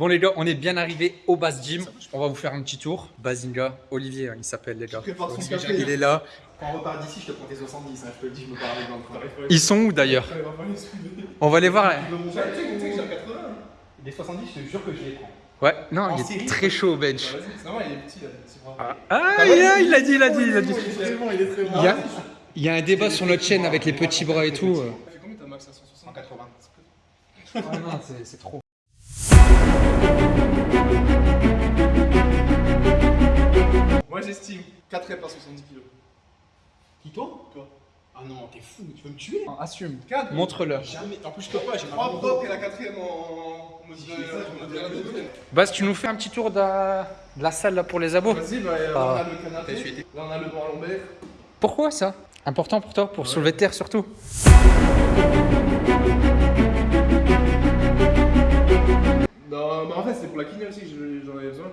Bon les gars, on est bien arrivé au bass gym. On va vous faire un petit tour. Bazinga, Olivier, hein, il s'appelle les gars. Il est là. Quand on repart d'ici, je te prends tes 70, hein, je te le dis, je me parle avec dans le train. Ils sont où d'ailleurs On va les voir. là. Tu sais que tu sais que j'ai un 80 hein. Des 70, je te jure que je les prends. Ouais, non, En il est série très chaud au bench. Bah, normal, il est petit là. c'est vrai. Ah, il a, il a dit, il a dit, il a dit. Il est très bon, il est très bon. Il y a, il y a un débat sur notre chaîne avec les petits bras et tout. euh. Tu fais combien ta max à 160 180. Ah non, c'est trop. Moi j'estime 4 reps à 70 kg. Qui toi Toi. Ah non, t'es fou, tu veux me tuer Assume. 4 Montre-le. Jamais. En plus, je peux pas, j'ai 3 mal. propres et la quatrième en. Bas, tu nous fais un petit tour de la, salle là pour les abos Vas-y, bah, là Ah. on a le canapé. Là on a le banc lombaire. Pourquoi ça? Important pour toi Pour soulever de terre surtout Non, mais en fait c'est pour la kiné aussi j'en avais besoin.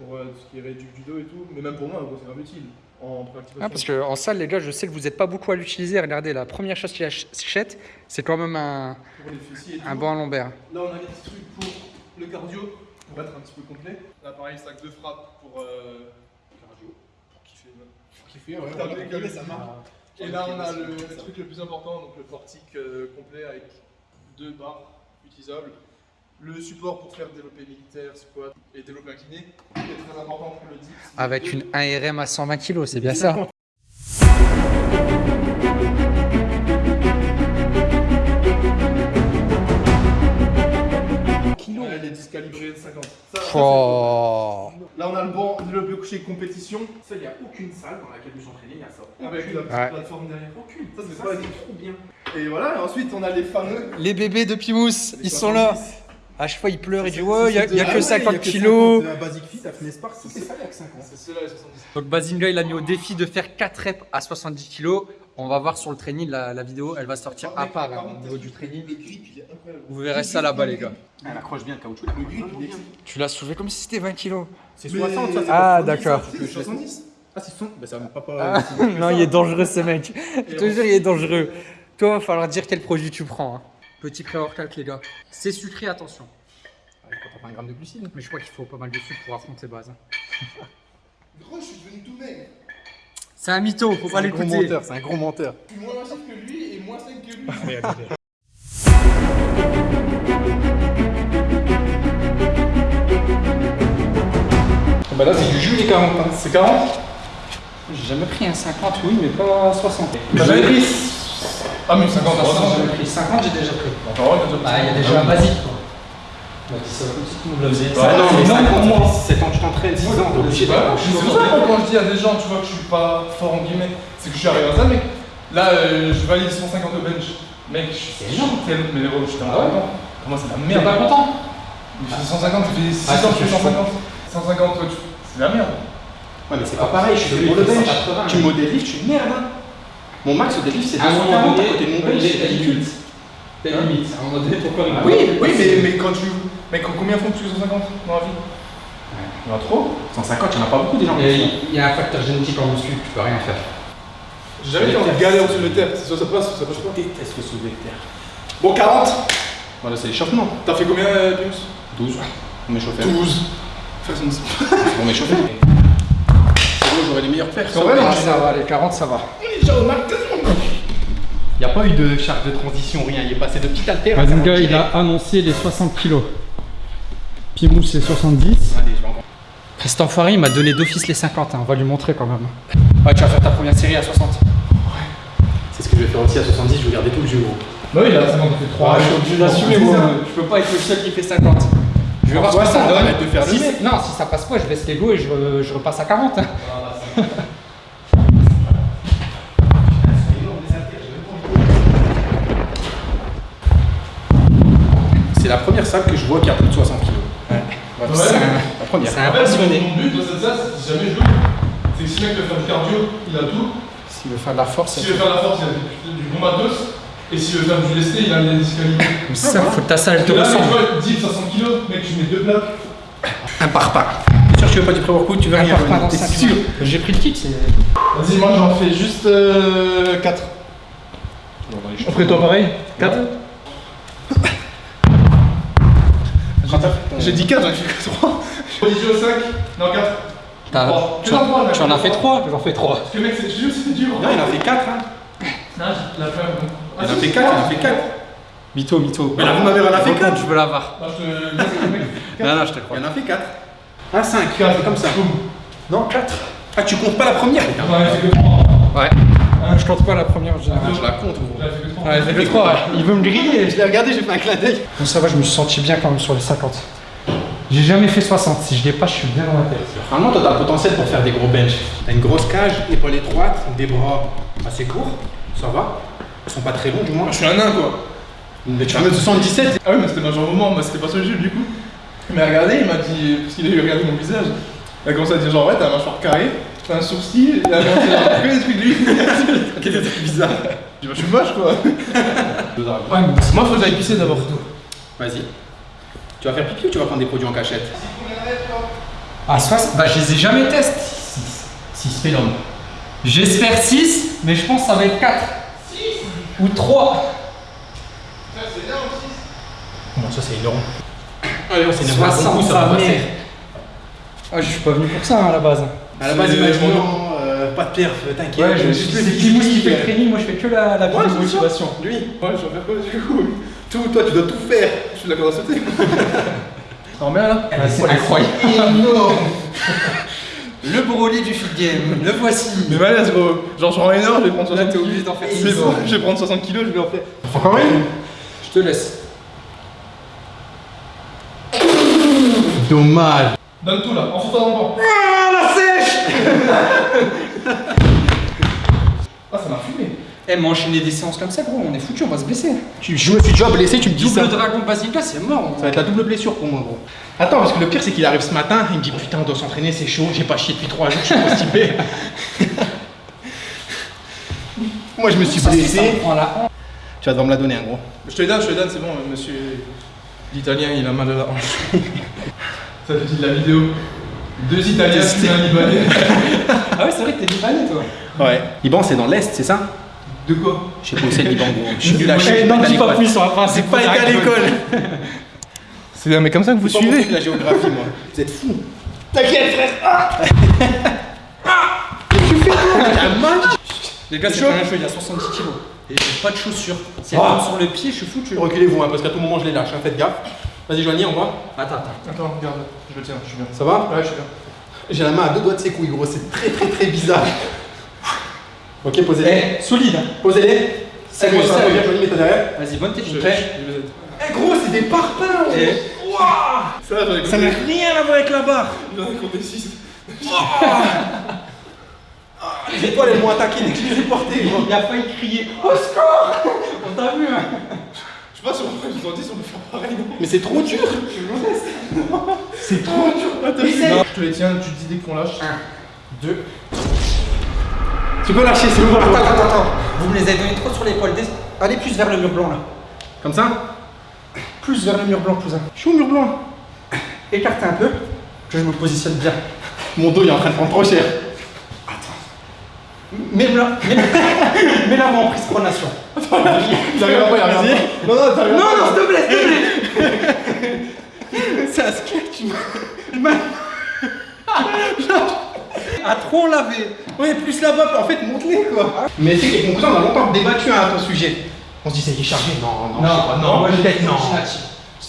Pour euh, ce qui est réduit du dos et tout. Mais même pour moi, c'est grave utile. En ah, Parce qu'en salle, les gars, je sais que vous n'êtes pas beaucoup à l'utiliser. Regardez, la première chose qu'il achète, c'est quand même un, Pour un banc lombaire. Là, on a des petits trucs pour le cardio, pour être un petit peu complet. Là, pareil, sac de frappe pour euh, cardio, pour kiffer. Qui fait, ouais, ouais, ça marche. Et là, on a le, le truc le plus important, donc le portique euh, complet avec deux barres utilisables. Le support pour faire développer militaire, squat et développer incliné, qui est très important pour le dips. Avec une 1RM à 120 kg, c'est bien ça Kilo. Elle est discalibrée de 50. Ça, ça, Oh. c'est- Là, on a le banc développé couché compétition Ça, il n'y a aucune salle dans laquelle je s'entraîner, il y a ça. avec la petite Ouais. plateforme derrière. Aucune. Ça, c'est trop bien. Et voilà, et ensuite, on a les fameux. Les bébés de Pimous, ils sont là. À chaque fois, ils pleurent et disent Ouais, il n'y a, c'est y a que Ah 50 kilos. La Basic Fit, 50. Les 70. Donc Bazinga, il a mis au défi de faire 4 reps à 70 kg. On va voir sur le training, la, la vidéo, elle va sortir à part hein, au niveau du training. Il. Vous verrez ça là-bas, les gars. Elle accroche bien le caoutchouc. Le grip, il est. Tu l'as soulevé comme si c'était 20 kg. C'est Mais- 60, ça, Ah, pas 70, d'accord. C'est 70 Ah, c'est 60 Bah, ça va pas Ah, pas. non, il est dangereux ce mec. Je te jure, il est dangereux. Toi, va falloir dire quel produit tu prends. Petit pré-workout, les gars. C'est sucré, attention. Quand t'as pas un gramme de glucides. Mais je crois qu'il faut pas mal de sucre pour affronter base. Gros, je suis devenu tout maigre. C'est un mytho, faut pas C'est un gros l'écouter. menteur, c'est un gros menteur. Je suis moins massif que lui et moins sec que lui. Bah là, c'est du jus les 40. hein. C'est 40 J'ai jamais pris un 50, oui, mais pas 60. T'as jamais pris Ah, mais 50 J'ai jamais pris 50, j'ai déjà pris. Bah, il y a déjà un basique, quoi. Bah, ça comme si tu nous le faisais. Ah non, mais non, 50, pour moi. 7 ans, tu t'entraînes, 6 ans, t'es obligé C'est pour ça moi, quand je dis à des gens, tu vois, que je suis pas fort en guillemets, c'est que je suis arrivé à ça, mec. Là, euh, je valide 150 au bench. Mec, je suis C'est tellement. Mais gros, je suis Ah content. Pour moi, c'est la T'es merde. pas content je fais 150, ça fait 6 Ah, ans que je c'est fais 150. 150, toi, tu- c'est la merde. Ouais, mais c'est pas pareil, je suis Celui pour le fait bench. 180, Tu me deadlift, je suis une merde. hein. Mon max au deadlift, c'est À un moment 240 à côté de mon bench, c'est ridicule. T'as une limite. À un moment donné, ton corps il Ah Oui, oui, mais, mais quand tu. Mec, combien font plus que 150 dans la vie? Il y en a trop 150, il y en a pas beaucoup des gens. qui Et font. Il y a un facteur génétique en muscu, tu peux rien faire. J'ai jamais été en galère au-dessus de terre. Soit ça passe, soit ça passe Je pas. déteste le soulevé de terre. Bon, 40 Voilà, c'est l'échauffement. T'as fait combien, euh, Pius? 12. On m'échauffait. 12. Fais son On m'échauffait. C'est bon, j'aurais les meilleurs perfs. Non, Ah, ça va, les 40, ça va. Il n'y a pas eu de charge de transition, rien. Il est passé de petit alter. à Bazinga, 40 il a annoncé les 60 kilos. Pimous, c'est 70. Allez, je vais encore. Cet enfoiré, il m'a donné d'office les 50, hein. on va lui montrer quand même. Ouais, tu vas faire ta première série à 60. C'est ce que je vais faire aussi à 70, je vais garder tout le jeu gros. Bah oui, là, c'est bon, on fait 3. je suis obligé d'assumer, moi. Je peux pas être le seul qui fait 50. Je vais voir ce Ouais, que ça donne. permettre de faire Si non, si ça passe pas, je baisse l'ego et je, re- je repasse à 40. hein. Salle que je vois qui a plus de 60 kilos. Ouais. C'est un- La première. c'est un passionné. mon but dans cette salle, c'est si jamais je joue, c'est que si le mec veut faire du cardio, il a tout. S'il veut faire de la force, S'il veut faire de la force, il a du, du bon matos. Et s'il veut faire du lesté, il a des disqualifiés. c'est ça, faut que ta salle te Là, mais tu ressemble. vois, 10, 500 kilos, mec, tu mets deux plaques. Un par pas. T'es sûr que tu veux pas du pré-workout Tu veux Un rien par pas dans T'es 5 sûr J'ai pris le kit, c'est. Vas-y, moi j'en fais juste 4. On ferait toi pareil? 4 J'ai dit 4, j'en ai fait que 3. Position au 5, non 4. T'as- Bon, tu, mec. tu en as fait 3 J'en fais 3. Parce que mec, c'est dur, c'est dur. Non, il en a fait 4. Hein. Non, j'ai la fin. Il en a fait 4, il en a fait 4. Mytho, mytho. Mais là, vous m'avez rien fait Raconte, 4. Je veux le mec. Non, non, je te crois. Il en a fait 4. Ah, 5. Quatre, comme ça. Non, 4. Ah, tu comptes pas la première putain. J'en ai fait que 3. Ouais. Je compte pas la première général. Ah, je la compte, gros. J'en ai fait que 3. Ouais, fait que 3, Il veut me griller. Je l'ai regardé, j'ai fait un clin d'œil. Bon, ça va, je me suis senti bien quand même sur les 50. J'ai jamais fait 60. Si je dépasse, je suis bien dans la tête. Normalement, toi, t'as le potentiel pour faire des gros bench. T'as une grosse cage, épaule étroite, des bras assez courts. Ça va. Ils sont pas très longs, du moins. Je suis un nain quoi. Mais tu mettre 77. Ah oui, mais c'était ma jambe au moment, moi c'était pas sur le jeu du coup. Il m'a regardé, il m'a dit, parce qu'il a eu regardé mon visage, il a commencé à dire genre ouais, t'as la mâchoire carrée, t'as un sourcil, il a que des trucs de lui. Ok, c'est très bizarre. Je bah je suis moche quoi. Ouais, mais Moi faut que j'aille pisser d'abord. Vas-y. Tu vas faire pipi ou tu vas prendre des produits en cachette À 60, bah je les ai jamais testés. 6 fait l'homme. J'espère 6, mais je pense que ça va être 4. 6 Ou 3. Comment ça, c'est énorme Allez, on s'est 60, ça va sa passer. mère. Ah, je suis pas venu pour ça hein, à la base. À la base, C'est- il m'a dit non, euh, pas de perf, t'inquiète. Ouais, je, euh, le Kimous qui fait le euh, training, moi je fais que la, la Ouais, motivation. Lui, Ouais, je vais faire quoi du coup tout, toi, tu dois tout faire. Je suis d'accord à sauter. Non mais là c'est incroyable. Le Broly du fit game, le voici. Mais malaise gros, genre j'en ai énorme, je vais prendre 60 Là, t'es kilos. obligé d'en faire C'est 6. bon, je vais prendre 60 kilos, je vais en faire. Encore une? Je te laisse. Dommage. Donne tout là, enfonce-toi dans le banc. Ah, la sèche Ah ça m'a fumé. Eh, mais enchaîner des séances comme ça, gros, on est foutu, on va se blesser. Tu- je me suis déjà blessé, tu me dis ça. Double dragon basilica, c'est mort. Ça va être la double blessure pour moi, gros. Attends, parce que le pire, c'est qu'il arrive ce matin, il me dit Putain, on doit s'entraîner, c'est chaud, j'ai pas chié depuis 3 jours, je suis constipé. moi, je me suis Ça, c'est ça, blessé. la. Tu vas devoir me la donner, un gros. Je te les donne, je te donne, c'est bon, monsieur l'italien il a mal à la hanche. Ça fait de la vidéo. Deux italiens, puis un libanais. Ah ouais, c'est vrai que t'es libanais, toi. Ouais. Liban, c'est dans l'Est, c'est ça? De quoi? Je sais pas où c'est le Liban, gros. Je suis nul à Eh, chier. non, j'ai dis pas plus, on va pas J'ai pas été à l'école. C'est mais comme ça que vous C'est truc, la géographie, moi. Vous êtes fous. T'inquiète, frère. Ah Tu fais quoi? Les gars, c'est pas il y a 70 kilos. Et j'ai pas de chaussures. Si elle Ah. tombe sur le pied, je suis foutu. Reculez-vous, hein, parce qu'à tout moment, je les lâche, hein, faites gaffe. Vas-y, Joanie, on va. Attends, attends. Attends, regarde, je le tiens, je suis bien. Ça va Ouais, je suis bien. J'ai la main à deux doigts de ses couilles, gros. C'est très, très, très bizarre. Ok, posez-les. Eh, solide. hein. Posez-les. Bon, ça va sérieux. bien, Joanie, mets-toi derrière. Vas-y, bonne technique. Je- Prêt Eh, gros, c'est des parpaings, gros. Eh. Ça, Ça n'a rien à voir avec la barre. J'en ai compté 6. Les étoiles, elles m'ont attaqué dès que je les ai portées, gros. Il a failli crier Au score On t'a vu, hein Je sais pas si on dire si on peut faire pareil. Mais c'est trop dur. C'est trop dur. Je te les tiens, tu te dis dès qu'on lâche. 1, 2. Tu peux lâcher, c'est bon. Attends, attends, attends. Vous me les avez donnés trop sur l'épaule. Des- Allez plus vers le mur blanc là. Comme ça Plus vers le mur blanc, cousin. Je suis au mur blanc. Écartez un peu, que je me positionne bien. Mon dos, il est en train de prendre trop cher. Mets la main en prise pronation. Pas, y'a rien. Vas-y. Non, non, t'arrives Non, pas. non, s'il te plaît, s'il te plaît C'est un sketch. À trop laver. Ouais, plus là-bas, en fait, monte-les, quoi. Mais tu sais qu'avec mon cousin, on a longtemps débattu hein, à ton sujet. On se dit, ça y est, chargé. Non, non, je sais pas. Non, moi peut-être non.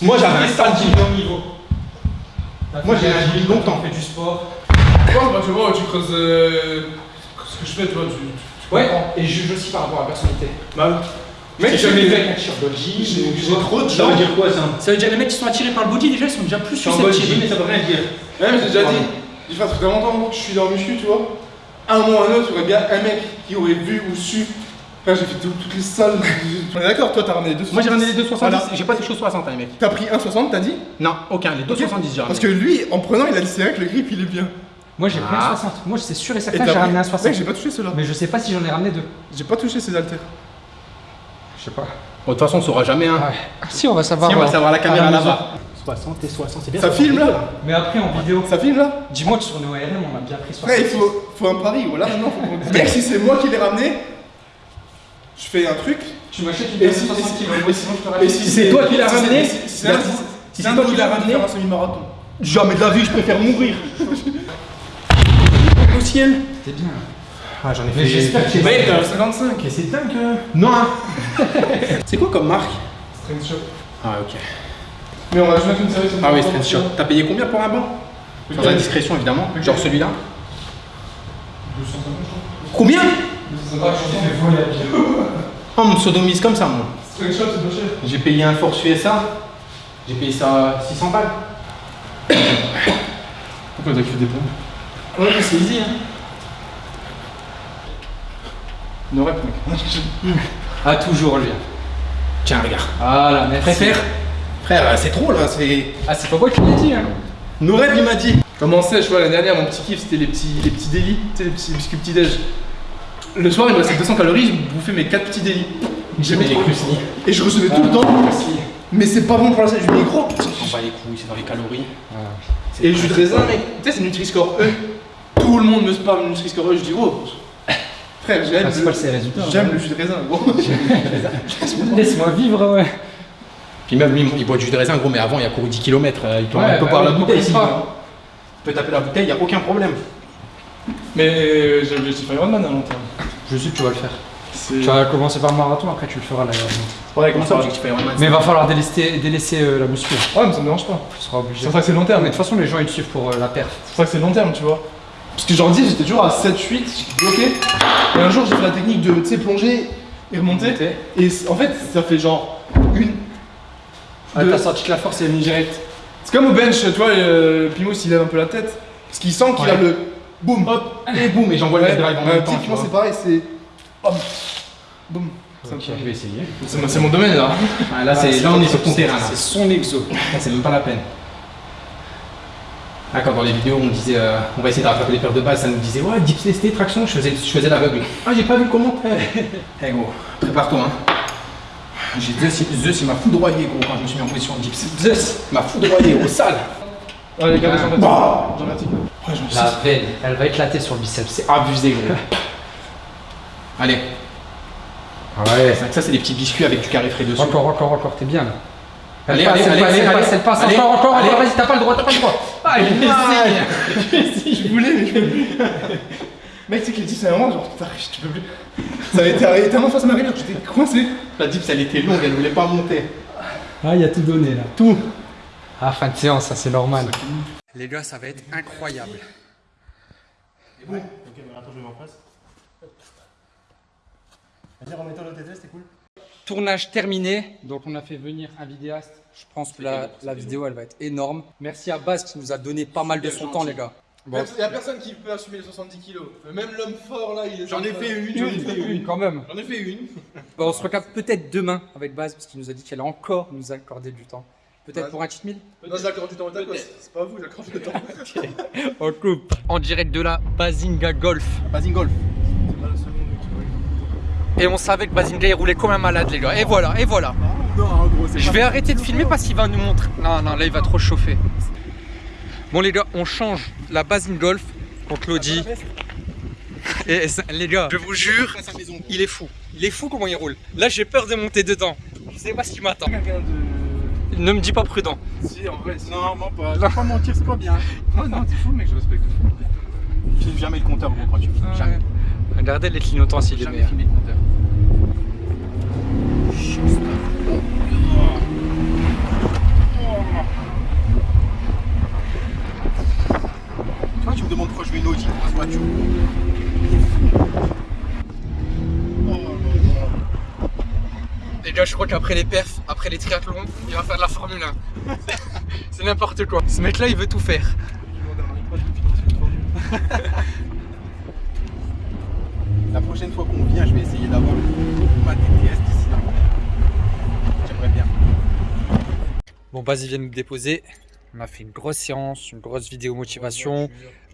Moi, j'avais un stade bon niveau. Moi, j'ai longtemps. fait du sport. Bah, tu vois, tu creuses euh, ce que je fais, tu vois, tu. tu Ouais, comprends. et je juge aussi par rapport à la personnalité. Bah, Mec, J'ai j'ai jamais fait un t-shirt body. j'ai trop de Ça gens. veut dire quoi, ça Ça veut dire que les mecs qui sont attirés par le body, déjà, ils sont déjà plus susceptibles. mais ça veut rien dire. Ouais, mais j'ai déjà dit, il fait très longtemps que je suis dans le muscu, tu vois. À un moment ou à un autre, il y aurait bien un mec qui aurait vu ou su Frère, j'ai fait tout- toutes les salles. On est d'accord, toi t'as ramené les 2,70. Moi j'ai ramené les 2,70, Voilà. j'ai pas touché aux 60 hein, les mecs. T'as pris 1,60, t'as dit? Non, aucun, les 2,70 j'ai ramené. Parce que lui, en prenant, il a dit c'est vrai que le grip il est bien. Moi j'ai pris Ah. un 60. Moi c'est sûr et Et certain t'as j'ai ramené un 60. Mec, j'ai pas touché ceux-là. Mais je sais pas si j'en ai ramené deux. J'ai pas touché ces haltères. Je sais pas. Bon, de toute façon on saura jamais hein. Si on va savoir. Si on va euh, savoir la caméra mesure. là-bas. 60 et 60, c'est bien. Ça 60, filme, là Mais après en vidéo. Ça filme là Dis-moi que sur nos ORM on a bien pris 60. Frère, il faut, faut un pari. Voilà, maintenant faut. Mec, si c'est moi qui l'ai ramené, je fais un truc. Tu m'achètes une Et si, 60 et si- kilos. et et c'est toi qui l'as ramené, si- c'est un toi qui l'as ramené. un semi-marathon. Jamais de la vie, je préfère mourir. Au ciel. T'es bien. Ah, j'en ai Mais j'espère que j'ai- Mec, euh, 55. mais c'est dingue. euh. Non. hein. c'est quoi comme marque? Strength Shop. Ah, ok. Mais on va juste mettre une série sur Ah oui, le Strength Shop. T'as payé combien pour un banc? Sans indiscrétion évidemment. Genre celui-là. 250, je Combien? Crois. 250, je. Oh, on me sodomise comme ça, moi. Strength Shop, c'est pas cher. J'ai payé un force USA. J'ai payé ça 600 balles. Pourquoi t'as que des pompes Ouais, mais c'est easy. Hein. No rep, mec. Ah, toujours lui. Tiens, regarde. Voilà, merci. Préfère Frère, euh, c'est trop là. C'est. Ah, c'est pas moi qui l'ai dit. Hein. Noreb, il m'a dit. Comment c'est, je vois, l'année dernière, mon petit kiff, c'était les petits, les petits délits, tu sais, les petits biscuits petit-déj. Le soir, il me restait 200 calories, je bouffais mes 4 petits délits. J'aimais les. Et je recevais tout le temps. Mais c'est pas bon pour la santé, je mets gros. On va les couilles, c'est dans les calories. Et le jus de raisin, mec, tu sais, c'est Nutri-Score E. Tout le monde me spam Nutri-Score E, je dis, oh, frère, j'aime Ah, c'est pas le, résultats. j'aime le jus de raisin, gros. Laisse-moi vivre, ouais. Puis même lui, il boit du jus de raisin, gros, mais avant, il a couru 10 km. Il peut, Ouais, bah la bouteille. Il peut taper la bouteille, il n'y a aucun problème. Mais j'ai l'objectif Ironman à long terme. Je sais que tu vas le faire. Tu vas commencer par le marathon, après tu le feras là. Ouais, Comment ça, objectif Ironman Mais il va falloir délaisser, délaisser euh, la muscu. Ouais, mais ça me dérange pas. Tu seras obligé. C'est pour ça que c'est long Mais terme. de toute façon, les gens ils te suivent pour euh, la perf. C'est pour ça que c'est long terme, tu vois. Parce que genre dis, j'étais toujours à 7, 8, j'étais bloqué. Et un jour, j'ai fait la technique de, tu sais, plonger et remonter. Et en fait, ça fait genre une. Ah, deux. t'as senti que la force est venue direct. C'est comme au bench, tu vois, euh, Pimos il lève un peu la tête. Parce qu'il sent qu'il Ouais. a le boum, hop, Et boum, et j'envoie le drive en ouais, même temps. typiquement c'est pareil, c'est. Hop, boum. Je vais essayer. C'est mon- domaine là. Ah, là, c'est- là, on est sur ton terrain. là. C'est son exo. Là, c'est même pas la peine. Ah, quand dans les vidéos on disait euh, on va essayer de rattraper les paires de base, ça nous disait ouais dips testé, traction, je faisais, je faisais l'aveugle. Ah j'ai pas vu le commentaire. Eh gros, prépare-toi hein. J'ai Zeus, il- Zeus il m'a foudroyé gros quand je me suis mis en position de dips. Zeus m'a foudroyé au sale. Ouais, les gars, Ah. j'en. Bah. J'en j'en La veine, elle va éclater sur le biceps. C'est abusé gros. Allez, Ouais. c'est que ça c'est des petits biscuits avec du carré frais dessus. Encore, encore, encore, t'es bien là. Elle Allez, passe, allez, elle allez, passe, elle allez, passe, elle passe, allez, encore, encore, allez. encore, vas-y, t'as pas le droit, t'as pas le droit. Ah, il essaye. Je voulais, mais je Mec, tu sais que les dips, c'est un moment, genre, t'arrives, tu peux plus. Ça avait été arrivé tellement face à ma rivière que j'étais coincé. La dips elle était longue, elle voulait pas monter. Ah, il y a tout donné là. Tout. Ah, fin de séance, ça c'est normal. Les gars, ça va être incroyable. Ok, mais attends, je vais m'en face. Vas-y, remets-toi l'OTT, c'était cool. Tournage terminé, donc on a fait venir un vidéaste. Je pense que la, la vidéo elle va être énorme. Merci à Baz qui nous a donné pas mal de son temps, les gars. Bon. Il y a personne qui peut assumer les 70 kilos. Même l'homme fort là, il est. J'en ai fait une, Une, une, une, quand même. J'en ai fait une. Bon, on se recapte peut-être demain avec Baz parce qu'il nous a dit qu'elle allait encore nous accorder du temps. Peut-être Ouais. pour un cheat meal? Non, j'accorde du temps au tacos. C'est pas vous, j'accorde du temps. On coupe. En direct de la Bazinga Golf. Basing golf. C'est pas la seconde, mec, tu vois. Et on savait que Bazinga il roulait comme un malade, les gars. Et voilà, et voilà. Non gros c'est Je vais arrêter de filmer parce qu'il va nous montrer. Non, non, là il va trop chauffer. Bon, les gars, on change la Bazin Golf contre l'Audi. Et ça- les gars, je vous jure, il est fou. Il est fou comment il roule. Là, j'ai peur de monter dedans. Je sais pas ce qui m'attend. De. Ne me dis pas prudent. Si, en vrai, si. Non, non, pas. Je vais pas mentir, c'est pas bien. Oh non, t'es fou, mec, je respecte. Je filme jamais le compteur, gros, quand tu filmes. Jamais. Regardez les clignotants s'il est Jamais meilleur. compteur. Tu vois, tu me demandes pourquoi je veux une Audi pour cette voiture. Les gars, je crois qu'après les perfs, après les triathlons, il va faire de la Formule 1. C'est n'importe quoi. Ce mec-là, il veut tout faire. prochaine fois qu'on vient, je vais essayer d'avoir d'ici là. J'aimerais bien. Bon, vas-y, viens nous déposer. On a fait une grosse séance, une grosse vidéo motivation.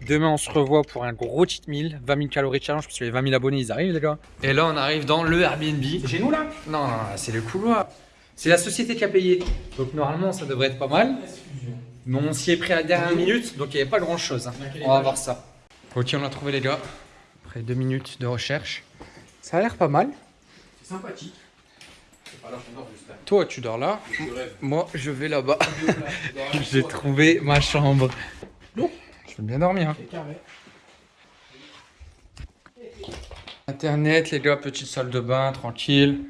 Demain, on se revoit pour un gros cheat meal. 20 000 calories challenge, parce que les 20 000 abonnés, ils arrivent, les gars. Et là, on arrive dans le Airbnb. C'est chez nous, là? Non, non, c'est le couloir. C'est la société qui a payé. Donc, normalement, ça devrait être pas mal. Mais on s'y est pris à la dernière minute, donc il n'y avait pas grand-chose. Hein. On va voir ça. Ok, on l'a trouvé, les gars. Après deux minutes de recherche. Ça a l'air pas mal. C'est sympathique. Pas là juste là. Toi, tu dors là. Je. Moi, je vais là-bas. J'ai trouvé ma chambre. Je vais bien dormir. hein. Carré. Internet, les gars, petite salle de bain, tranquille.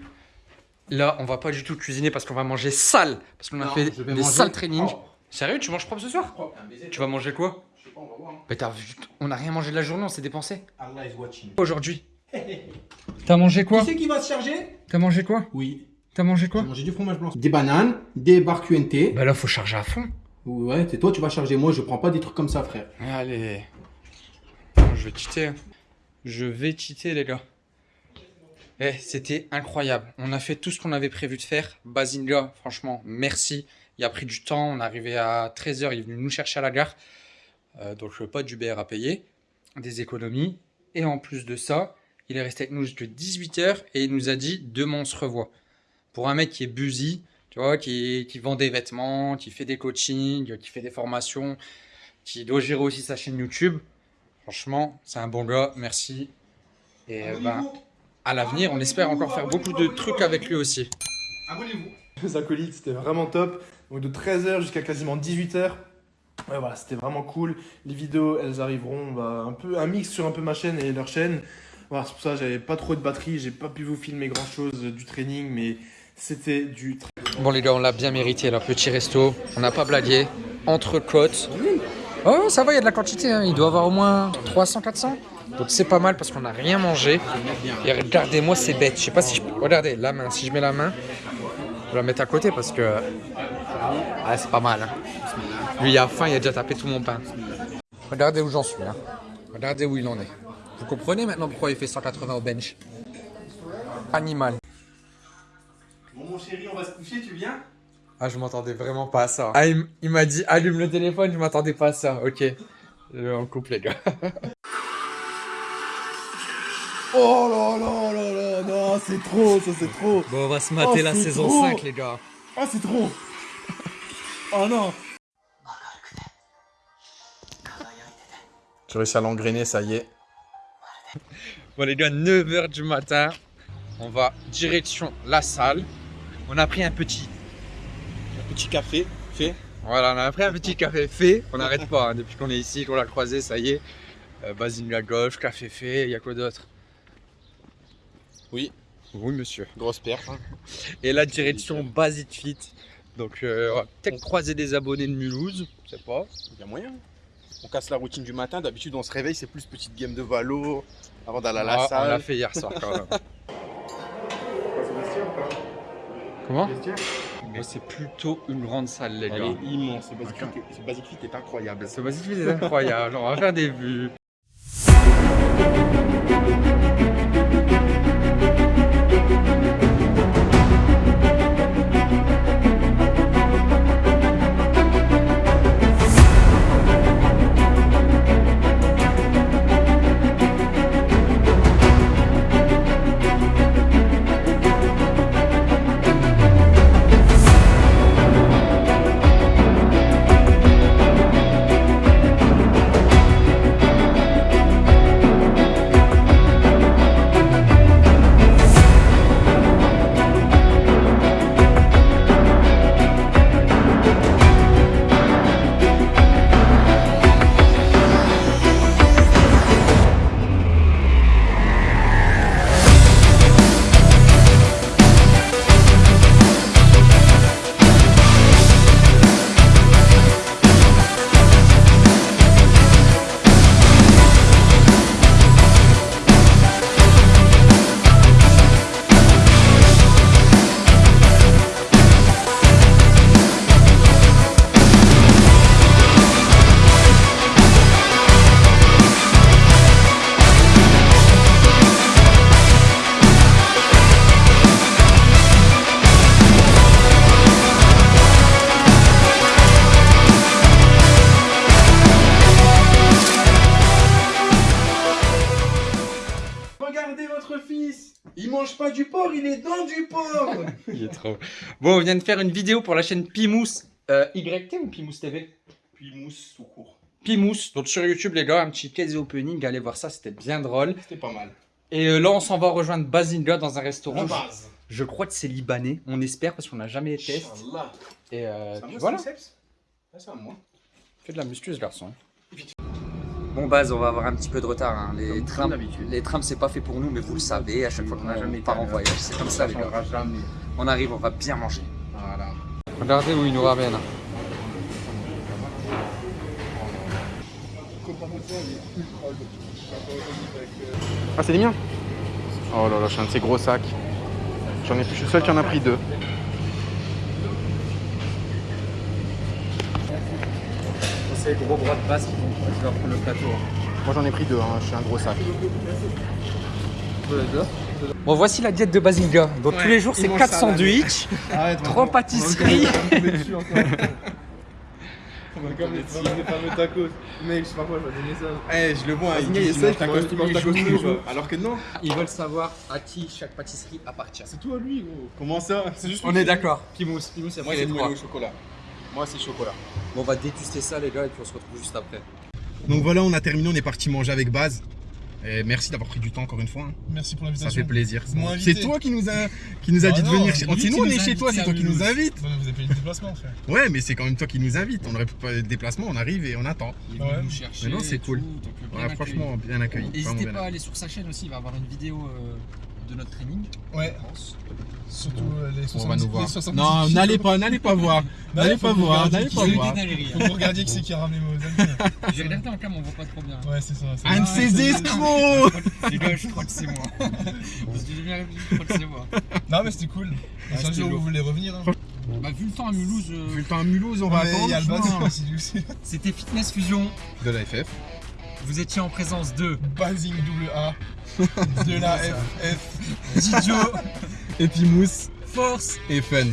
Là, on va pas du tout cuisiner parce qu'on va manger sale. Parce qu'on a fait des manger sales trainings. Sérieux, tu manges propre ce soir. Tu vas manger quoi? Pas, on va voir. hein. Mais t'as vu, on n'a rien mangé de la journée, on s'est dépensé. Allah is watching. Aujourd'hui. T'as mangé quoi Qui c'est qui va se charger? T'as mangé quoi? Oui. T'as mangé J'ai quoi mangé du fromage blanc. Des bananes, des barres QNT. Bah là, faut charger à fond. Ouais, c'est toi, tu vas charger. Moi, je prends pas des trucs comme ça, frère. Allez. Je vais cheater. Je vais cheater, les gars. Eh, c'était incroyable. On a fait tout ce qu'on avait prévu de faire. Basinga, franchement, merci. Il a pris du temps. On est arrivé à 13h. Il est venu nous chercher à la gare. Euh, donc, pas d'Uber à payer. Des économies. Et en plus de ça, il est resté avec nous jusqu'à 18h et il nous a dit demain on se revoit. Pour un mec qui est busy, tu vois, qui, qui vend des vêtements, qui fait des coachings, qui fait des formations, qui doit gérer aussi sa chaîne YouTube. Franchement, c'est un bon gars, merci. Et ben, à l'avenir, on espère encore faire beaucoup de trucs avec lui aussi. Abonnez-vous. Les acolytes, c'était vraiment top. Donc de 13h jusqu'à quasiment 18h. Ouais, voilà, c'était vraiment cool. Les vidéos, elles arriveront bah, un peu un mix sur un peu ma chaîne et leur chaîne. Voilà, c'est pour ça j'avais pas trop de batterie, j'ai pas pu vous filmer grand chose du training, mais c'était du très Bon les gars, on l'a bien mérité, leur petit resto. On n'a pas blagué. Entre côtes. Oh, ça va, il y a de la quantité. hein. Il doit avoir au moins 300-400. Donc c'est pas mal parce qu'on n'a rien mangé. Et regardez-moi ces bêtes. Je sais pas si je peux... Regardez, la main. Si je mets la main, je vais la mettre à côté parce que... Ah, c'est pas mal. hein. Lui, il a faim, il a déjà tapé tout mon pain. Regardez où j'en suis. hein. Regardez où il en est. Vous comprenez maintenant pourquoi il fait 180 au bench? Animal. Bon, mon chéri, on va se coucher, tu viens? Ah, je m'attendais vraiment pas à ça. Ah, il, m'a dit allume le téléphone, je m'attendais pas à ça. Ok. Euh, On coupe les gars. Oh là là là là, non, c'est trop, ça c'est trop. Bon, on va se mater la la saison saison 5, 5, les gars. Ah, c'est trop. Oh non. J'ai réussi à l'engrainer, ça y est. Bon, les gars, 9h du matin. On va direction la salle. On a pris un petit. Un petit café fait. Voilà, on a pris un petit café fait. On n'arrête pas hein, depuis qu'on est ici, qu'on l'a croisé, ça y est. Euh, Basine la gauche, café fait, il y a quoi d'autre? Oui. Oui, monsieur. Grosse perche. Et la direction Basit Fit. Donc, euh, on va peut-être croiser des abonnés de Mulhouse. Je sais pas. Il y a moyen. On casse la routine du matin. D'habitude, on se réveille, c'est plus petite game de valo avant d'aller à la Ah, on salle. l'a fait hier soir quand même. Comment C'est plutôt une grande salle, les Elle gars. est immense. Ce Basic Fit est- Basic incroyable. Ce Basit Fit est incroyable. On va faire des vues. Il est dans du porc Il est trop. Bon, on vient de faire une vidéo pour la chaîne Pimous euh, YT ou Pimous TV Puis mousse tout court. Pimous. Donc sur YouTube, les gars, un petit case opening. Allez voir ça, c'était bien drôle. C'était pas mal. Et euh, là, on s'en va rejoindre Bazinga dans un restaurant. Base. Je crois que c'est libanais. On espère parce qu'on n'a jamais été. Inch'Allah. Et euh, puis moi, voilà. c'est à moi. Fais de la muscu, ce garçon. Bon, Baz, on va avoir un petit peu de retard. hein. Les, d'habitude. les trams, c'est pas fait pour nous, mais vous le savez, à chaque fois qu'on part en voyage, c'est comme ça, les gars. jamais. On arrive, on va bien manger. Voilà. Regardez où il nous ramène. Ah, c'est les miens? Oh là là, je suis un de ces gros sacs. J'en ai, je suis le seul qui en a pris deux. C'est les gros bras de Baz qui vont qui vont prendre le plateau. Moi, j'en ai pris deux, hein. je suis un gros sac. Bon, voici la diète de Bazinga. Donc tous les jours, c'est 4 sandwichs, Arrête, 3 pâtisseries. On va comme les fameux tacos. Mec, je sais pas quoi, je vais donner ça. Eh, je le vois, il il, dit, il il mange mange tacos tacos tous les jours. Alors que non. Ils veulent savoir à qui chaque pâtisserie appartient. C'est tout à lui, gros. Comment ça? C'est juste On est d'accord. Pimous, Pimous, Moi, c'est moelleux au chocolat. Moi, c'est chocolat. Bon, on va déguster ça, les gars, et puis on se retrouve juste après. Donc voilà, on a terminé, on est parti manger avec Baz. Et merci d'avoir pris du temps encore une fois. hein. Merci pour Ça l'invitation. fait plaisir. C'est toi qui nous a, qui nous a Ah dit de venir. chez- qui on nous est chez toi, c'est toi qui nous Mulhouse. invites. Bah, Vous avez payé le déplacement, frère. Ouais, mais c'est quand même toi qui nous invites. On aurait pas de déplacement, on arrive et on attend. Il Ouais. vient nous chercher. Mais non, c'est cool. tout, euh, bien Ouais, accueilli. franchement, bien accueilli. N'hésitez pas à aller sur sa chaîne aussi, il va avoir une vidéo euh, de notre training. Ouais. Surtout euh, les 70 On va nous voir. les 70 Non, n'allez pas, n'allez pas voir. N'allez pas que voir, n'allez pas voir. Faut que vous regardiez qui c'est qui a ramené vos amis. J'ai regardé en cam, on voit pas trop bien. Ouais, c'est ça. Un de ces escrocs Les gars, je crois que c'est moi. Parce que j'ai bien réfléchi, je crois que c'est moi. Non, mais c'était cool. Un jour vous voulez revenir, hein. Bah, vu le temps à Mulhouse, euh, Vu le temps à Mulhouse, on va Mais attendre. C'était Fitness Fusion. De la FF vous étiez en présence de Basing AA, de la FF, Didio, et Force. Et Fun.